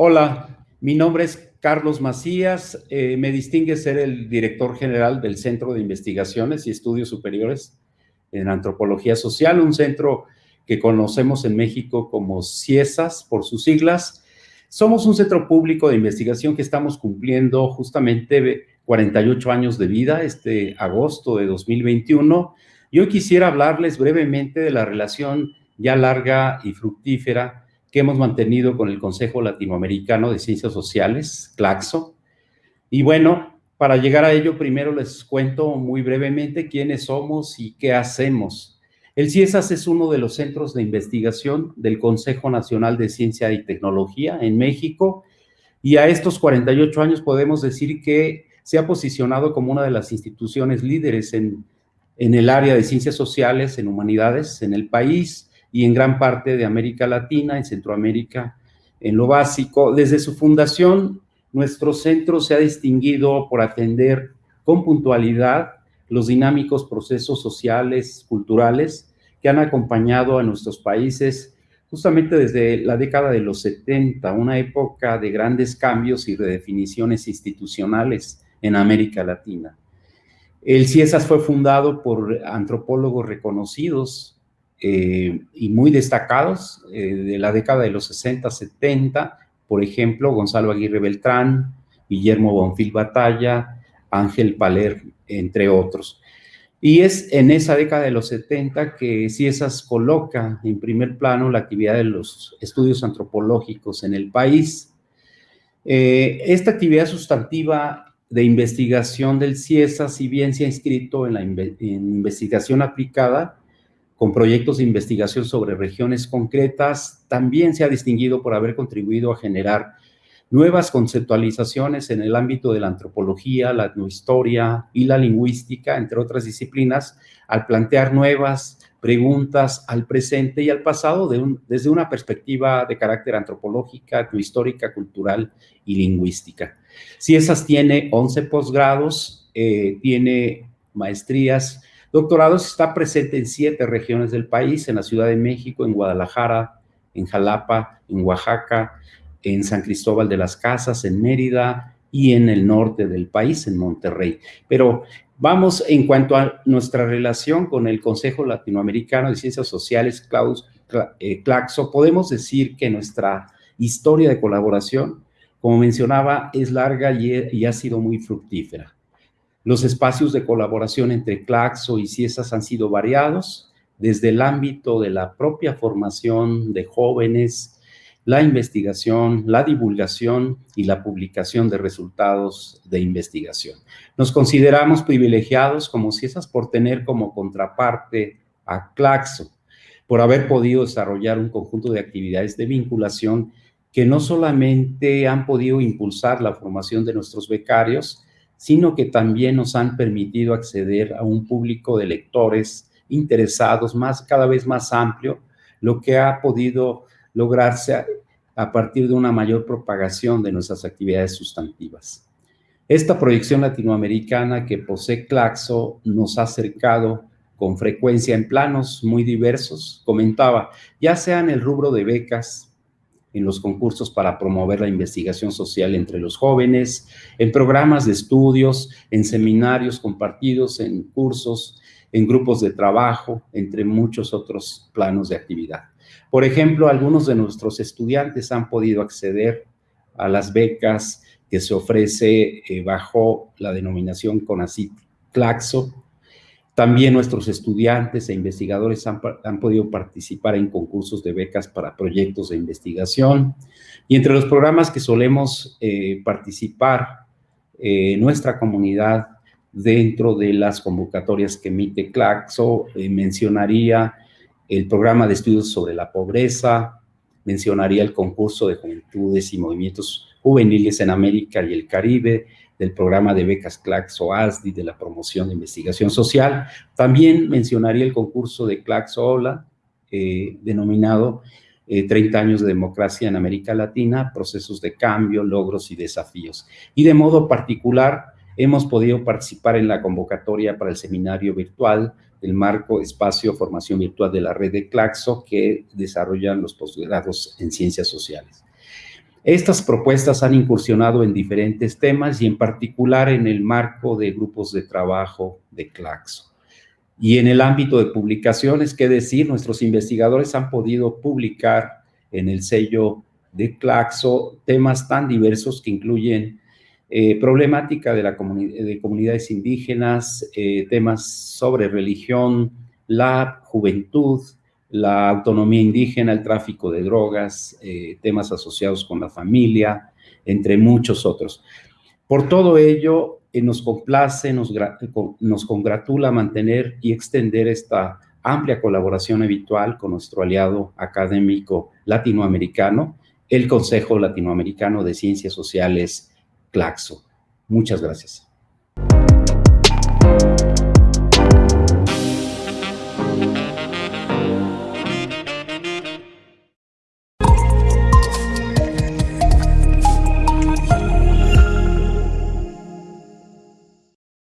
Hola, mi nombre es Carlos Macías, eh, me distingue ser el director general del Centro de Investigaciones y Estudios Superiores en Antropología Social, un centro que conocemos en México como CIESAS por sus siglas. Somos un centro público de investigación que estamos cumpliendo justamente 48 años de vida este agosto de 2021. Yo quisiera hablarles brevemente de la relación ya larga y fructífera que hemos mantenido con el Consejo Latinoamericano de Ciencias Sociales, CLACSO. Y bueno, para llegar a ello, primero les cuento muy brevemente quiénes somos y qué hacemos. El CIESAS es uno de los centros de investigación del Consejo Nacional de Ciencia y Tecnología en México y a estos 48 años podemos decir que se ha posicionado como una de las instituciones líderes en, en el área de ciencias sociales, en humanidades, en el país, y en gran parte de América Latina, en Centroamérica, en lo básico. Desde su fundación, nuestro centro se ha distinguido por atender con puntualidad los dinámicos procesos sociales, culturales, que han acompañado a nuestros países justamente desde la década de los 70, una época de grandes cambios y redefiniciones institucionales en América Latina. El CIESAS fue fundado por antropólogos reconocidos eh, y muy destacados eh, de la década de los 60, 70, por ejemplo, Gonzalo Aguirre Beltrán, Guillermo Bonfil Batalla, Ángel Paler, entre otros. Y es en esa década de los 70 que CIESAS coloca en primer plano la actividad de los estudios antropológicos en el país. Eh, esta actividad sustantiva de investigación del CIESAS, si bien se ha inscrito en la investigación aplicada, con proyectos de investigación sobre regiones concretas, también se ha distinguido por haber contribuido a generar nuevas conceptualizaciones en el ámbito de la antropología, la etnohistoria y la lingüística, entre otras disciplinas, al plantear nuevas preguntas al presente y al pasado desde una perspectiva de carácter antropológica, etnohistórica, cultural y lingüística. Si esas tiene 11 posgrados, eh, tiene maestrías Doctorados está presente en siete regiones del país, en la Ciudad de México, en Guadalajara, en Jalapa, en Oaxaca, en San Cristóbal de las Casas, en Mérida y en el norte del país, en Monterrey. Pero vamos en cuanto a nuestra relación con el Consejo Latinoamericano de Ciencias Sociales, eh, CLACSO, podemos decir que nuestra historia de colaboración, como mencionaba, es larga y ha sido muy fructífera. Los espacios de colaboración entre Claxo y CIESAS han sido variados, desde el ámbito de la propia formación de jóvenes, la investigación, la divulgación y la publicación de resultados de investigación. Nos consideramos privilegiados como CIESAS por tener como contraparte a Claxo, por haber podido desarrollar un conjunto de actividades de vinculación que no solamente han podido impulsar la formación de nuestros becarios, sino que también nos han permitido acceder a un público de lectores interesados más, cada vez más amplio, lo que ha podido lograrse a, partir de una mayor propagación de nuestras actividades sustantivas. Esta proyección latinoamericana que posee Claxo nos ha acercado con frecuencia en planos muy diversos, comentaba, ya sea en el rubro de becas, en los concursos para promover la investigación social entre los jóvenes, en programas de estudios, en seminarios compartidos, en cursos, en grupos de trabajo, entre muchos otros planos de actividad. Por ejemplo, algunos de nuestros estudiantes han podido acceder a las becas que se ofrece eh, bajo la denominación CONACYT Claxo, también nuestros estudiantes e investigadores han, podido participar en concursos de becas para proyectos de investigación. Y entre los programas que solemos eh, participar, eh, nuestra comunidad dentro de las convocatorias que emite CLACSO, eh, mencionaría el programa de estudios sobre la pobreza, mencionaría el concurso de juventudes y movimientos juveniles en América y el Caribe, del programa de becas Claxo ASDI de la promoción de investigación social. También mencionaría el concurso de Claxo OLA, eh, denominado 30 eh, años de democracia en América Latina, procesos de cambio, logros y desafíos. Y de modo particular, hemos podido participar en la convocatoria para el seminario virtual del marco espacio formación virtual de la red de Claxo que desarrollan los posgrados en ciencias sociales. Estas propuestas han incursionado en diferentes temas y en particular en el marco de grupos de trabajo de Claxo. Y en el ámbito de publicaciones, qué decir, nuestros investigadores han podido publicar en el sello de Claxo temas tan diversos que incluyen eh, problemática de, la de comunidades indígenas, eh, temas sobre religión, la juventud, la autonomía indígena, el tráfico de drogas, eh, temas asociados con la familia, entre muchos otros. Por todo ello, nos complace, nos, nos congratula mantener y extender esta amplia colaboración habitual con nuestro aliado académico latinoamericano, el Consejo Latinoamericano de Ciencias Sociales, CLACSO. Muchas gracias.